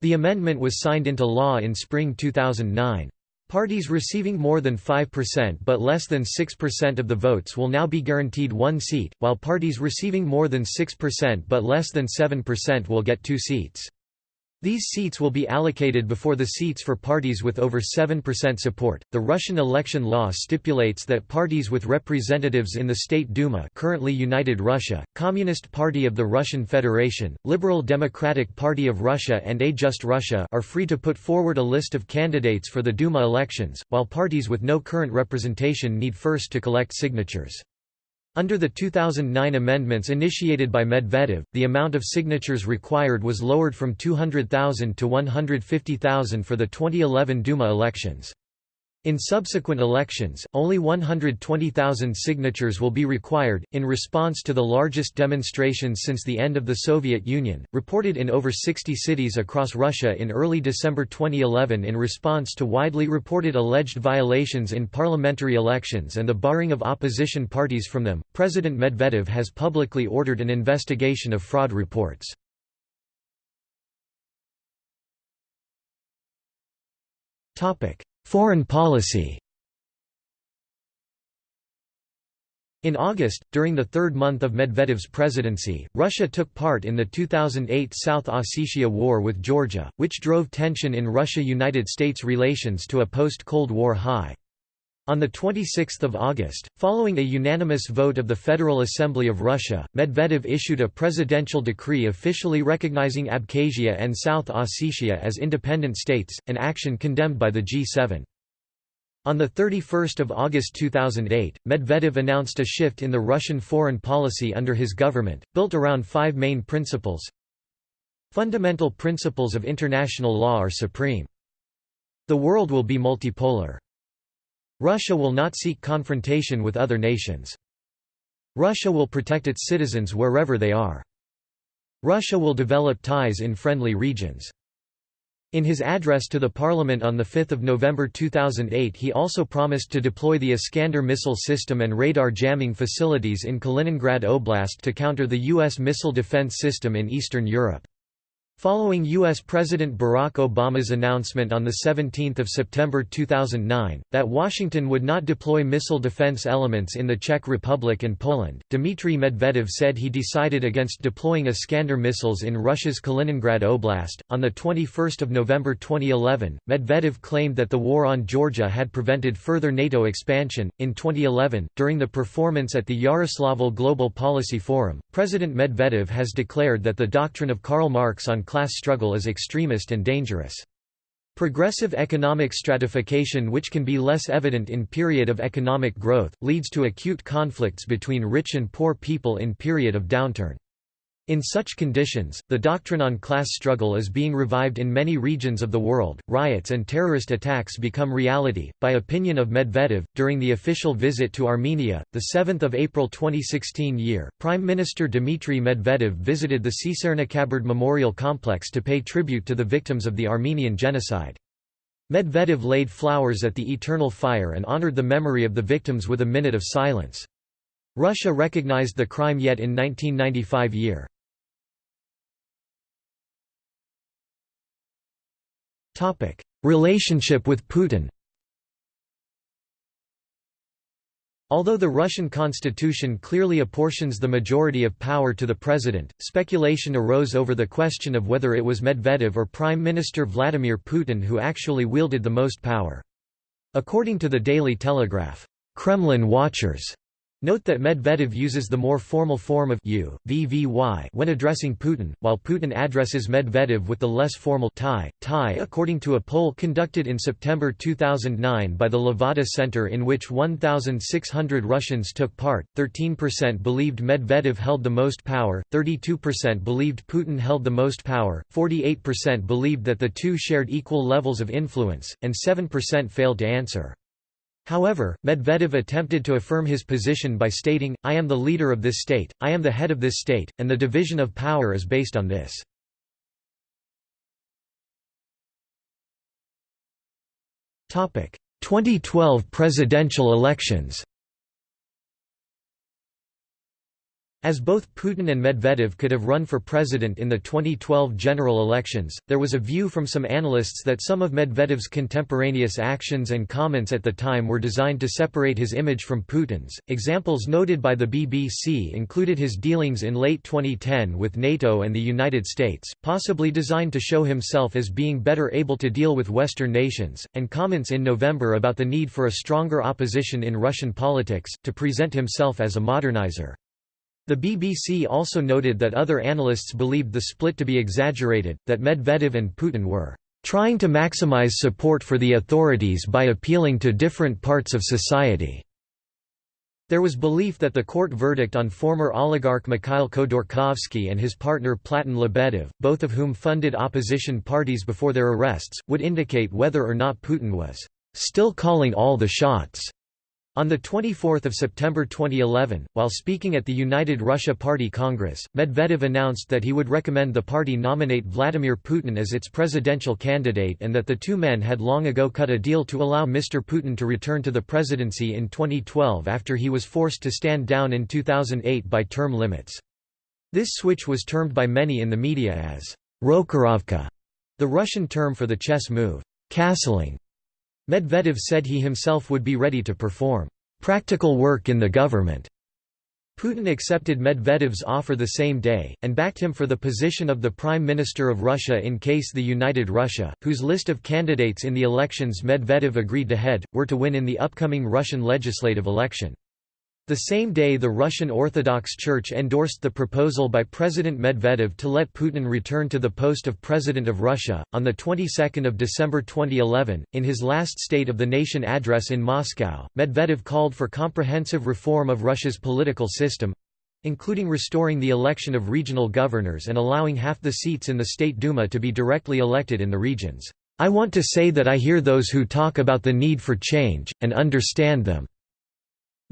The amendment was signed into law in spring 2009. Parties receiving more than 5% but less than 6% of the votes will now be guaranteed one seat, while parties receiving more than 6% but less than 7% will get two seats. These seats will be allocated before the seats for parties with over 7% support. The Russian election law stipulates that parties with representatives in the State Duma, currently United Russia, Communist Party of the Russian Federation, Liberal Democratic Party of Russia and A Just Russia are free to put forward a list of candidates for the Duma elections, while parties with no current representation need first to collect signatures. Under the 2009 amendments initiated by Medvedev, the amount of signatures required was lowered from 200,000 to 150,000 for the 2011 Duma elections. In subsequent elections, only 120,000 signatures will be required, in response to the largest demonstrations since the end of the Soviet Union, reported in over 60 cities across Russia in early December 2011 in response to widely reported alleged violations in parliamentary elections and the barring of opposition parties from them. President Medvedev has publicly ordered an investigation of fraud reports. Topic: Foreign policy In August, during the third month of Medvedev's presidency, Russia took part in the 2008 South Ossetia War with Georgia, which drove tension in Russia–United States relations to a post-Cold War high. On 26 August, following a unanimous vote of the Federal Assembly of Russia, Medvedev issued a presidential decree officially recognizing Abkhazia and South Ossetia as independent states, an action condemned by the G7. On 31 August 2008, Medvedev announced a shift in the Russian foreign policy under his government, built around five main principles. Fundamental principles of international law are supreme. The world will be multipolar. Russia will not seek confrontation with other nations. Russia will protect its citizens wherever they are. Russia will develop ties in friendly regions. In his address to the parliament on 5 November 2008 he also promised to deploy the Iskander missile system and radar jamming facilities in Kaliningrad Oblast to counter the U.S. missile defense system in Eastern Europe. Following U.S. President Barack Obama's announcement on 17 September 2009, that Washington would not deploy missile defense elements in the Czech Republic and Poland, Dmitry Medvedev said he decided against deploying Iskander missiles in Russia's Kaliningrad Oblast. On 21 November 2011, Medvedev claimed that the war on Georgia had prevented further NATO expansion. In 2011, during the performance at the Yaroslavl Global Policy Forum, President Medvedev has declared that the doctrine of Karl Marx on class struggle is extremist and dangerous. Progressive economic stratification which can be less evident in period of economic growth, leads to acute conflicts between rich and poor people in period of downturn. In such conditions, the doctrine on class struggle is being revived in many regions of the world. Riots and terrorist attacks become reality. By opinion of Medvedev, during the official visit to Armenia, the 7th of April 2016 year, Prime Minister Dmitry Medvedev visited the Tsitsernakaberd Memorial Complex to pay tribute to the victims of the Armenian genocide. Medvedev laid flowers at the eternal fire and honored the memory of the victims with a minute of silence. Russia recognized the crime yet in 1995 year. Relationship with Putin Although the Russian constitution clearly apportions the majority of power to the president, speculation arose over the question of whether it was Medvedev or Prime Minister Vladimir Putin who actually wielded the most power. According to the Daily Telegraph, Kremlin watchers Note that Medvedev uses the more formal form of you, VVY when addressing Putin, while Putin addresses Medvedev with the less formal tie, tie according to a poll conducted in September 2009 by the Levada Center in which 1,600 Russians took part, 13% believed Medvedev held the most power, 32% believed Putin held the most power, 48% believed that the two shared equal levels of influence, and 7% failed to answer. However, Medvedev attempted to affirm his position by stating, I am the leader of this state, I am the head of this state, and the division of power is based on this. Topic: 2012 presidential elections. As both Putin and Medvedev could have run for president in the 2012 general elections, there was a view from some analysts that some of Medvedev's contemporaneous actions and comments at the time were designed to separate his image from Putin's. Examples noted by the BBC included his dealings in late 2010 with NATO and the United States, possibly designed to show himself as being better able to deal with Western nations, and comments in November about the need for a stronger opposition in Russian politics, to present himself as a modernizer. The BBC also noted that other analysts believed the split to be exaggerated, that Medvedev and Putin were trying to maximize support for the authorities by appealing to different parts of society. There was belief that the court verdict on former oligarch Mikhail Khodorkovsky and his partner Platon Lebedev, both of whom funded opposition parties before their arrests, would indicate whether or not Putin was still calling all the shots. On 24 September 2011, while speaking at the United Russia Party Congress, Medvedev announced that he would recommend the party nominate Vladimir Putin as its presidential candidate and that the two men had long ago cut a deal to allow Mr. Putin to return to the presidency in 2012 after he was forced to stand down in 2008 by term limits. This switch was termed by many in the media as Rokirovka, the Russian term for the chess move, castling. Medvedev said he himself would be ready to perform practical work in the government. Putin accepted Medvedev's offer the same day, and backed him for the position of the Prime Minister of Russia in case the United Russia, whose list of candidates in the elections Medvedev agreed to head, were to win in the upcoming Russian legislative election. The same day the Russian Orthodox Church endorsed the proposal by President Medvedev to let Putin return to the post of President of Russia. On the 22nd of December 2011, in his last State of the Nation address in Moscow, Medvedev called for comprehensive reform of Russia's political system including restoring the election of regional governors and allowing half the seats in the State Duma to be directly elected in the regions. I want to say that I hear those who talk about the need for change, and understand them.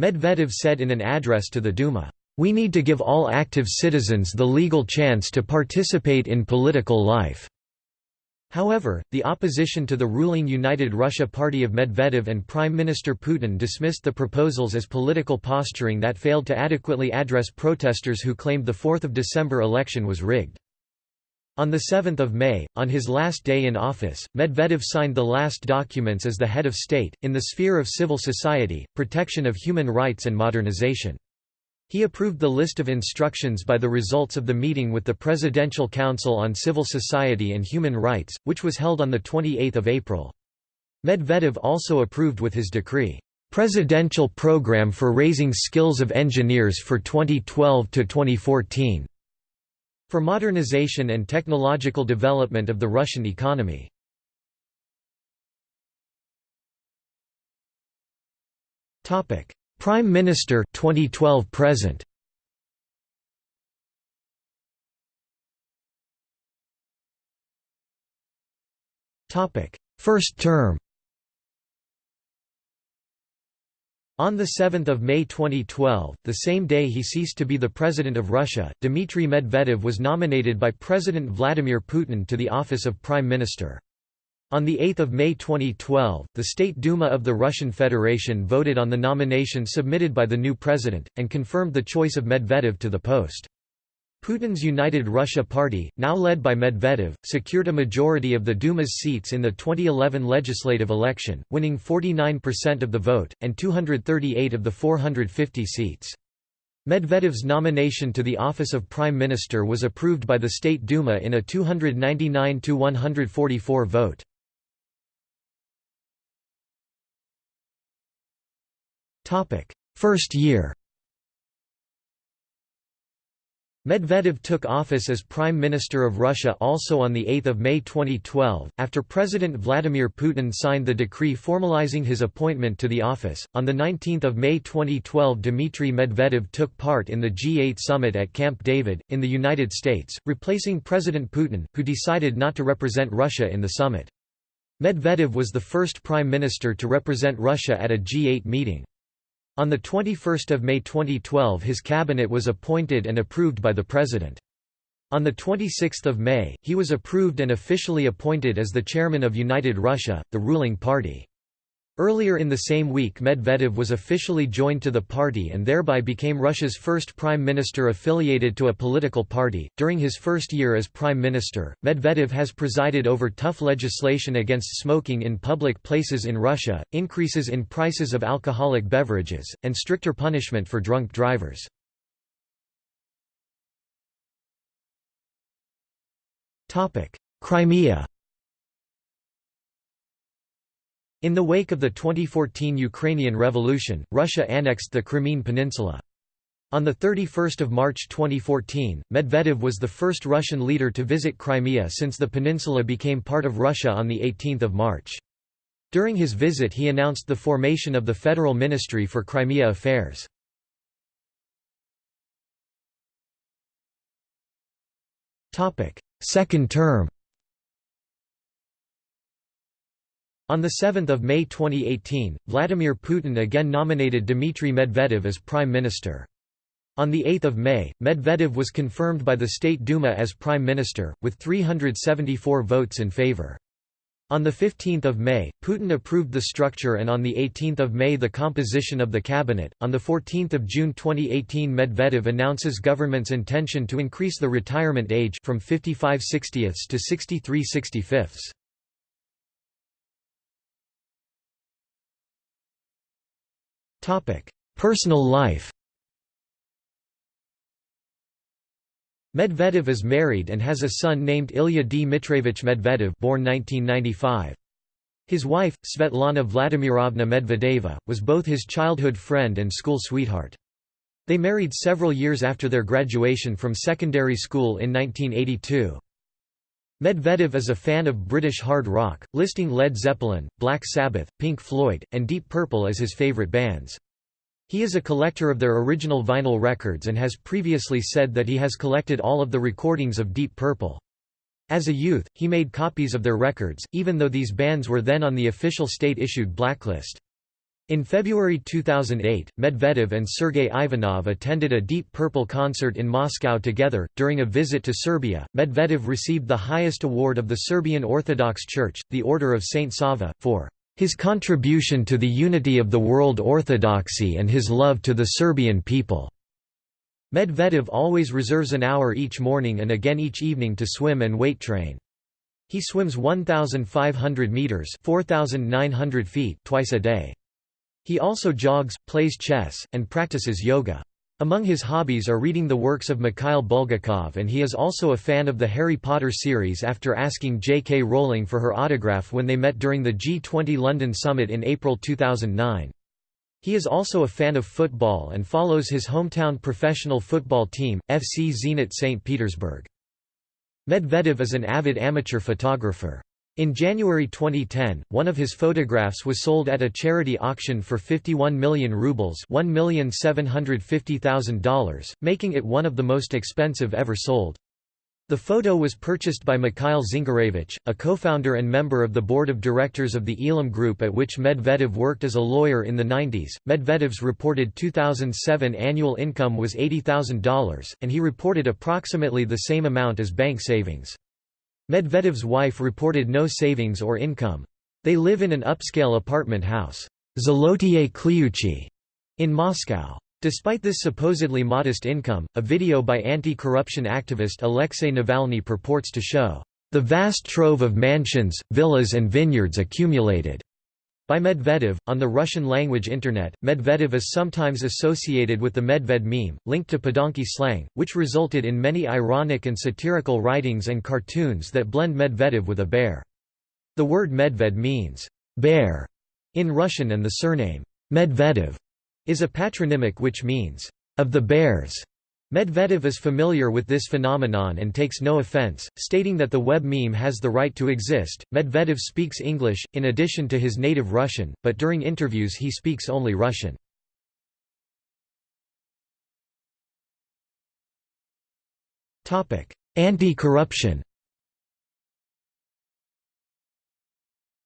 Medvedev said in an address to the Duma, "...we need to give all active citizens the legal chance to participate in political life." However, the opposition to the ruling United Russia Party of Medvedev and Prime Minister Putin dismissed the proposals as political posturing that failed to adequately address protesters who claimed the 4 December election was rigged. On 7 May, on his last day in office, Medvedev signed the last documents as the head of state, in the sphere of civil society, protection of human rights and modernization. He approved the list of instructions by the results of the meeting with the Presidential Council on Civil Society and Human Rights, which was held on 28 April. Medvedev also approved with his decree, "...presidential program for raising skills of engineers for 2012–2014." For modernization and technological development of the Russian economy. Prime Minister 2012 present. First term On 7 May 2012, the same day he ceased to be the President of Russia, Dmitry Medvedev was nominated by President Vladimir Putin to the office of Prime Minister. On 8 May 2012, the State Duma of the Russian Federation voted on the nomination submitted by the new president, and confirmed the choice of Medvedev to the post. Putin's United Russia Party, now led by Medvedev, secured a majority of the Duma's seats in the 2011 legislative election, winning 49% of the vote, and 238 of the 450 seats. Medvedev's nomination to the office of Prime Minister was approved by the State Duma in a 299–144 vote. First year Medvedev took office as Prime Minister of Russia also on 8 May 2012, after President Vladimir Putin signed the decree formalizing his appointment to the office. On 19 May 2012 Dmitry Medvedev took part in the G8 summit at Camp David, in the United States, replacing President Putin, who decided not to represent Russia in the summit. Medvedev was the first prime minister to represent Russia at a G8 meeting. On 21 May 2012 his cabinet was appointed and approved by the President. On 26 May, he was approved and officially appointed as the chairman of United Russia, the ruling party. Earlier in the same week Medvedev was officially joined to the party and thereby became Russia's first prime minister affiliated to a political party. During his first year as prime minister, Medvedev has presided over tough legislation against smoking in public places in Russia, increases in prices of alcoholic beverages, and stricter punishment for drunk drivers. Topic: Crimea In the wake of the 2014 Ukrainian Revolution, Russia annexed the Crimean Peninsula. On 31 March 2014, Medvedev was the first Russian leader to visit Crimea since the peninsula became part of Russia on 18 March. During his visit he announced the formation of the Federal Ministry for Crimea Affairs. Second term On 7 May 2018, Vladimir Putin again nominated Dmitry Medvedev as prime minister. On 8 May, Medvedev was confirmed by the State Duma as prime minister, with 374 votes in favor. On 15 May, Putin approved the structure and on 18 May the composition of the cabinet. On 14 June 2018 Medvedev announces government's intention to increase the retirement age from 55 60ths to 63 65ths. Personal life Medvedev is married and has a son named Ilya Dmitryevich Medvedev born 1995. His wife, Svetlana Vladimirovna Medvedeva, was both his childhood friend and school sweetheart. They married several years after their graduation from secondary school in 1982. Medvedev is a fan of British hard rock, listing Led Zeppelin, Black Sabbath, Pink Floyd, and Deep Purple as his favourite bands. He is a collector of their original vinyl records and has previously said that he has collected all of the recordings of Deep Purple. As a youth, he made copies of their records, even though these bands were then on the official state-issued blacklist. In February 2008, Medvedev and Sergei Ivanov attended a Deep Purple concert in Moscow together. During a visit to Serbia, Medvedev received the highest award of the Serbian Orthodox Church, the Order of Saint Sava, for his contribution to the unity of the world orthodoxy and his love to the Serbian people. Medvedev always reserves an hour each morning and again each evening to swim and weight train. He swims 1,500 meters (4,900 feet) twice a day. He also jogs, plays chess, and practices yoga. Among his hobbies are reading the works of Mikhail Bulgakov and he is also a fan of the Harry Potter series after asking J.K. Rowling for her autograph when they met during the G20 London summit in April 2009. He is also a fan of football and follows his hometown professional football team, FC Zenit St. Petersburg. Medvedev is an avid amateur photographer. In January 2010, one of his photographs was sold at a charity auction for 51 million rubles $1,750,000, making it one of the most expensive ever sold. The photo was purchased by Mikhail Zingarevich, a co-founder and member of the board of directors of the Ilim Group at which Medvedev worked as a lawyer in the 90s. Medvedev's reported 2007 annual income was $80,000, and he reported approximately the same amount as bank savings. Medvedev's wife reported no savings or income. They live in an upscale apartment house in Moscow. Despite this supposedly modest income, a video by anti-corruption activist Alexei Navalny purports to show the vast trove of mansions, villas and vineyards accumulated by Medvedev. On the Russian language Internet, Medvedev is sometimes associated with the Medved meme, linked to Padonki slang, which resulted in many ironic and satirical writings and cartoons that blend Medvedev with a bear. The word Medved means bear in Russian and the surname Medvedev is a patronymic which means of the bears. Medvedev is familiar with this phenomenon and takes no offense, stating that the web meme has the right to exist. Medvedev speaks English, in addition to his native Russian, but during interviews he speaks only Russian. Anti-corruption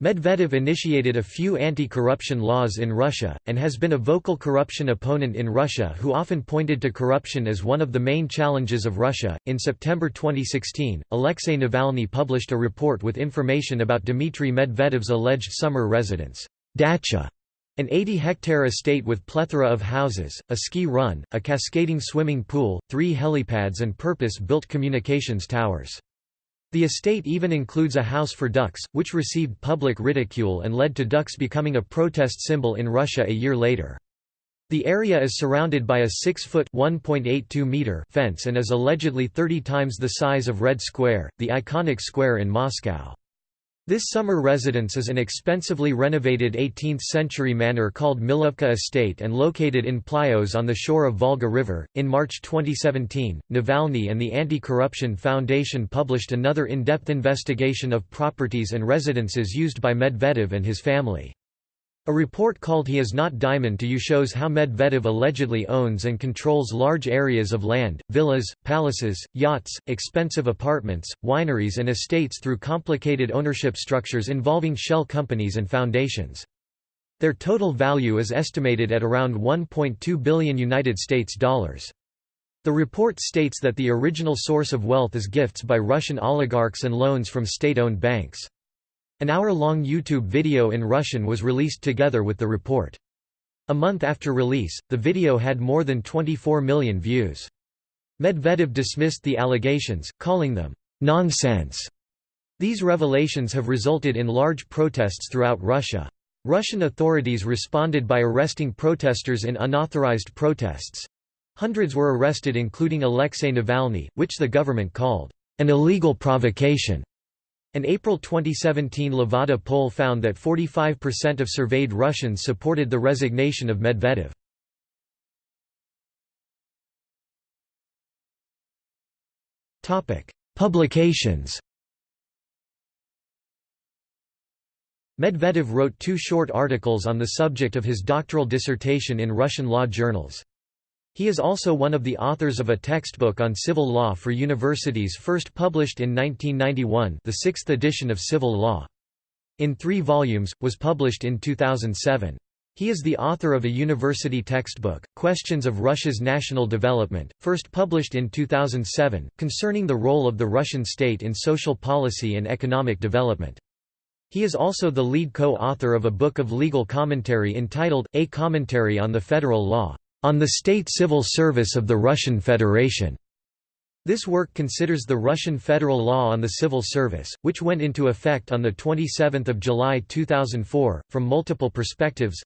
Medvedev initiated a few anti-corruption laws in Russia, and has been a vocal corruption opponent in Russia who often pointed to corruption as one of the main challenges of Russia. In September 2016, Alexei Navalny published a report with information about Dmitry Medvedev's alleged summer residence, dacha, an 80-hectare estate with plethora of houses, a ski run, a cascading swimming pool, three helipads and purpose-built communications towers. The estate even includes a house for ducks, which received public ridicule and led to ducks becoming a protest symbol in Russia a year later. The area is surrounded by a 6-foot meter fence and is allegedly 30 times the size of Red Square, the iconic square in Moscow. This summer residence is an expensively renovated 18th-century manor called Milovka Estate and located in Plyos on the shore of Volga River. In March 2017, Navalny and the Anti-Corruption Foundation published another in-depth investigation of properties and residences used by Medvedev and his family. A report called He Is Not Dimon to You shows how Medvedev allegedly owns and controls large areas of land, villas, palaces, yachts, expensive apartments, wineries and estates through complicated ownership structures involving shell companies and foundations. Their total value is estimated at around 1.2 billion United States dollars. The report states that the original source of wealth is gifts by Russian oligarchs and loans from state-owned banks. An hour-long YouTube video in Russian was released together with the report. A month after release, the video had more than 24 million views. Medvedev dismissed the allegations, calling them nonsense. These revelations have resulted in large protests throughout Russia. Russian authorities responded by arresting protesters in unauthorized protests. Hundreds were arrested including Alexei Navalny, which the government called an illegal provocation. An April 2017 Levada poll found that 45% of surveyed Russians supported the resignation of Medvedev. Publications Medvedev wrote two short articles on the subject of his doctoral dissertation in Russian law journals. He is also one of the authors of a textbook on civil law for universities first published in 1991 the sixth edition of Civil Law. In three volumes, was published in 2007. He is the author of a university textbook, Questions of Russia's National Development, first published in 2007, concerning the role of the Russian state in social policy and economic development. He is also the lead co-author of a book of legal commentary entitled, A Commentary on the Federal Law on the State Civil Service of the Russian Federation. This work considers the Russian federal law on the civil service, which went into effect on 27 July 2004, from multiple perspectives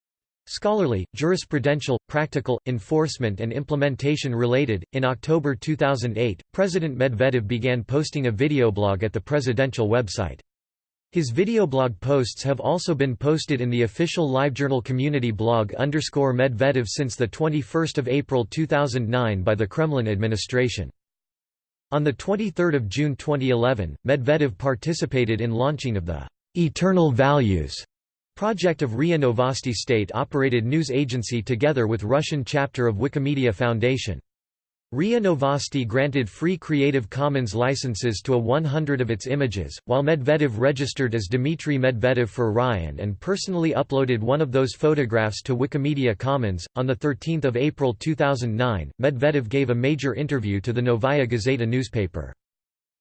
scholarly, jurisprudential, practical, enforcement and implementation related. In October 2008, President Medvedev began posting a videoblog at the presidential website. His videoblog posts have also been posted in the official LiveJournal community blog underscore Medvedev since 21 April 2009 by the Kremlin administration. On 23 June 2011, Medvedev participated in launching of the «Eternal Values» project of RIA Novosti state-operated news agency together with Russian chapter of Wikimedia Foundation. RIA Novosti granted free Creative Commons licenses to a 100 of its images, while Medvedev registered as Dmitry Medvedev for Ryan and personally uploaded one of those photographs to Wikimedia Commons. On 13 April 2009, Medvedev gave a major interview to the Novaya Gazeta newspaper.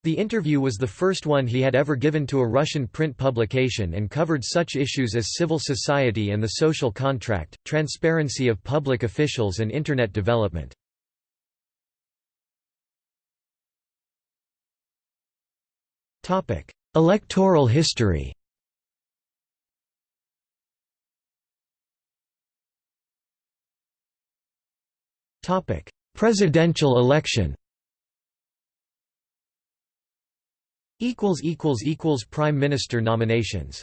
The interview was the first one he had ever given to a Russian print publication and covered such issues as civil society and the social contract, transparency of public officials and Internet development. Electoral history. Presidential election. Prime Minister nominations